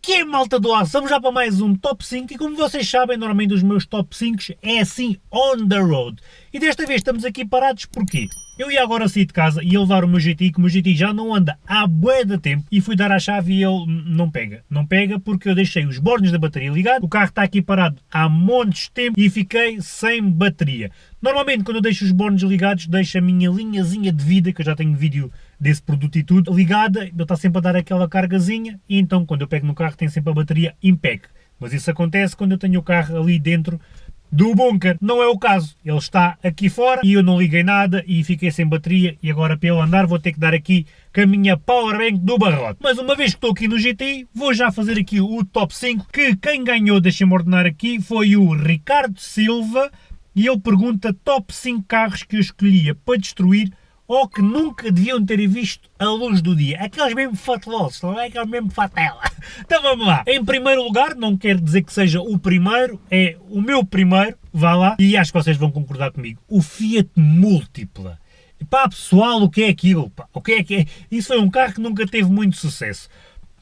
que é, malta do ar? Estamos já para mais um Top 5 e como vocês sabem, normalmente os meus Top 5 é assim, on the road. E desta vez estamos aqui parados porquê? Eu ia agora sair de casa e ia levar o meu GTI, que o meu GTI já não anda há bué de tempo, e fui dar a chave e ele não pega. Não pega porque eu deixei os bornes da bateria ligados, o carro está aqui parado há montes de tempo e fiquei sem bateria. Normalmente quando eu deixo os bornes ligados, deixo a minha linhazinha de vida, que eu já tenho vídeo desse produto e tudo, ligada, ele está sempre a dar aquela cargazinha, e então quando eu pego no carro tem sempre a bateria impec. Mas isso acontece quando eu tenho o carro ali dentro do bunker. Não é o caso. Ele está aqui fora e eu não liguei nada e fiquei sem bateria e agora para ele andar vou ter que dar aqui com a minha powerbank do barrote. Mas uma vez que estou aqui no GTI, vou já fazer aqui o top 5, que quem ganhou, deixem-me ordenar aqui, foi o Ricardo Silva e ele pergunta top 5 carros que eu escolhia para destruir ou que nunca deviam ter visto a luz do dia. Aqueles mesmo fatelosos, não é? Aqueles mesmo fatela. Então vamos lá. Em primeiro lugar, não quero dizer que seja o primeiro, é o meu primeiro, vá lá, e acho que vocês vão concordar comigo. O Fiat Múltipla. Pá, pessoal, o que é aquilo? Pá? O que é que é? Isso foi um carro que nunca teve muito sucesso.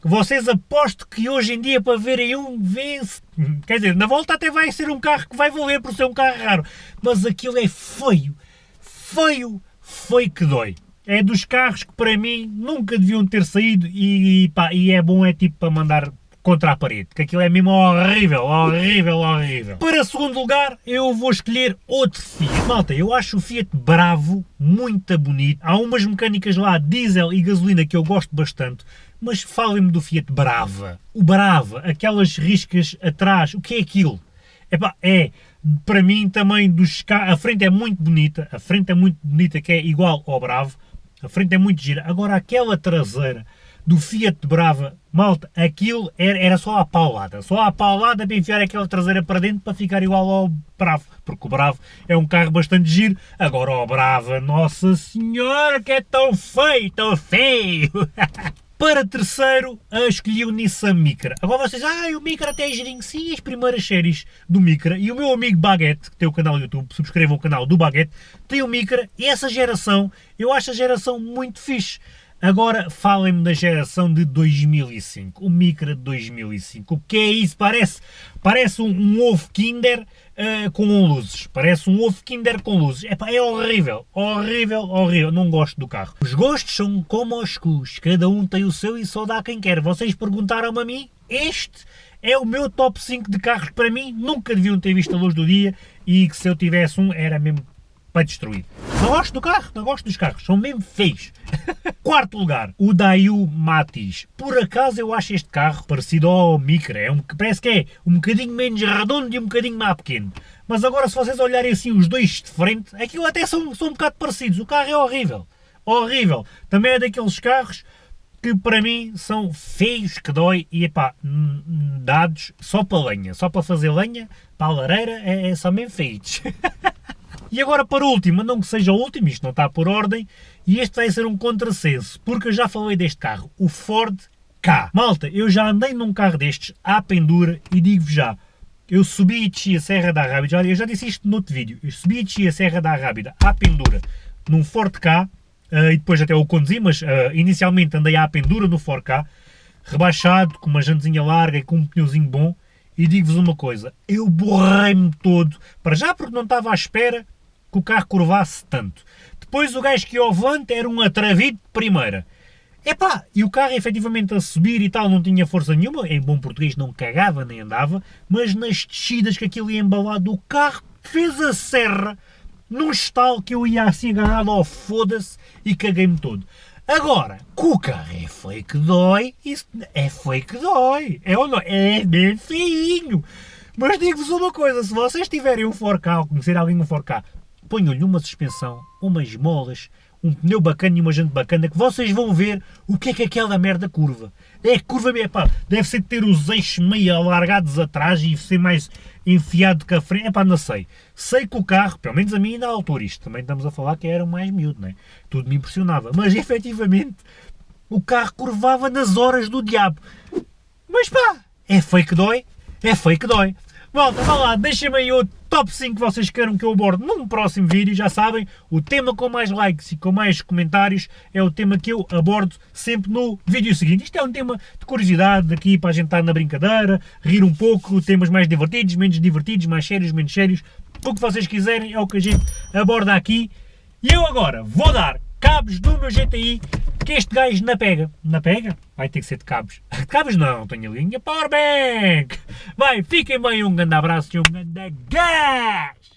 Vocês aposto que hoje em dia para verem um vence. Quer dizer, na volta até vai ser um carro que vai valer por ser um carro raro. Mas aquilo é feio. Feio foi que dói. É dos carros que para mim nunca deviam ter saído e, pá, e é bom é tipo para mandar contra a parede, que aquilo é mesmo horrível, horrível, horrível. Para segundo lugar, eu vou escolher outro Fiat. Malta, eu acho o Fiat Bravo muito bonito. Há umas mecânicas lá, diesel e gasolina, que eu gosto bastante, mas falem-me do Fiat Brava. O Brava, aquelas riscas atrás, o que é aquilo? Epá, é, para mim também dos a frente é muito bonita, a frente é muito bonita que é igual ao Bravo, a frente é muito gira, agora aquela traseira do Fiat Brava, malta, aquilo era, era só a paulada, só a paulada para enfiar aquela traseira para dentro para ficar igual ao Bravo, porque o Bravo é um carro bastante giro, agora o Brava, nossa senhora, que é tão feio, tão feio! Para terceiro, escolhi o Nissan Micra. Agora vocês, ah, o Micra até é girinho. Sim, as primeiras séries do Micra. E o meu amigo Baguette, que tem o canal do YouTube, subscrevam o canal do Baguette, tem o Micra. E essa geração, eu acho a geração muito fixe. Agora falem-me da geração de 2005, o Micra de 2005. O que é isso? Parece, parece um, um ovo Kinder uh, com luzes. Parece um ovo Kinder com luzes. É horrível, horrível, horrível. Não gosto do carro. Os gostos são como os cus. Cada um tem o seu e só dá quem quer. Vocês perguntaram-me a mim? Este é o meu top 5 de carros para mim nunca deviam ter visto a luz do dia e que se eu tivesse um era mesmo para destruir. Não gosto do carro, não gosto dos carros, são mesmo feios. Quarto lugar, o Daewoo Matiz. Por acaso eu acho este carro parecido ao Micra, é um, parece que é um bocadinho menos redondo e um bocadinho mais pequeno. Mas agora se vocês olharem assim os dois de frente, aquilo até são, são um bocado parecidos, o carro é horrível. Horrível. Também é daqueles carros que para mim são feios que dói e epá, dados só para lenha, só para fazer lenha, para a lareira, é, é só mesmo feios. E agora para o último, não que seja o último, isto não está por ordem, e este vai ser um contrassenso, porque eu já falei deste carro, o Ford K. Malta, eu já andei num carro destes à pendura e digo-vos já, eu subi e desci a Serra da Rábida, olha, eu já disse isto no outro vídeo, eu subi e desci a Serra da Rábida à pendura num Ford K, uh, e depois até o conduzi, mas uh, inicialmente andei à pendura no Ford K, rebaixado, com uma jantezinha larga e com um pneuzinho bom, e digo-vos uma coisa, eu borrei-me todo, para já porque não estava à espera que o carro curvasse tanto. Depois o gajo que ia ao volante era um atravido de primeira. Epá, e o carro efetivamente a subir e tal não tinha força nenhuma, em bom português não cagava nem andava, mas nas descidas que aquilo ia embalado, o carro fez a serra num estalo que eu ia assim agarrado ao foda-se e caguei-me todo. Agora, que o carro é feio que dói, isso é feio que dói, é ou não? É bem feinho. Mas digo-vos uma coisa, se vocês tiverem um 4K ou conhecer alguém um 4K, ponham-lhe uma suspensão, umas molas, um pneu bacana e uma jante bacana, que vocês vão ver o que é que aquela merda curva. É curva, é pá, deve ser ter os eixos meio alargados atrás e ser mais enfiado que a frente, é pá, não sei. Sei que o carro, pelo menos a mim na altura, isto também estamos a falar que era mais miúdo, né? Tudo me impressionava, mas efetivamente o carro curvava nas horas do diabo. Mas pá, é feio que dói, é feio que dói. Volta, vá lá, deixa-me aí outro top 5 que vocês queiram que eu aborde num próximo vídeo, já sabem, o tema com mais likes e com mais comentários é o tema que eu abordo sempre no vídeo seguinte. Isto é um tema de curiosidade aqui para a gente estar na brincadeira, rir um pouco, temas mais divertidos, menos divertidos, mais sérios, menos sérios, o que vocês quiserem é o que a gente aborda aqui. E eu agora vou dar cabos do meu GTI que este gajo na pega. Na pega? Vai ter que ser de cabos. De cabos não, tenho a linha Powerbank. Vai, fiquem bem, um grande abraço e um grande gás!